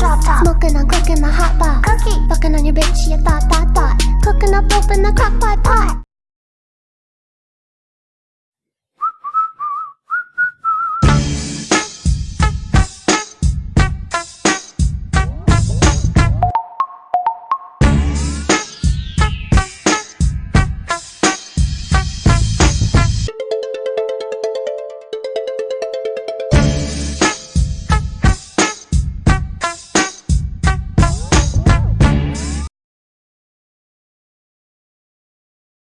drop top. Smoking on cooking the hot pot. Cookie. Fucking on your bitch, she a thought, thought, thought. Cooking up, open the crock pot pot.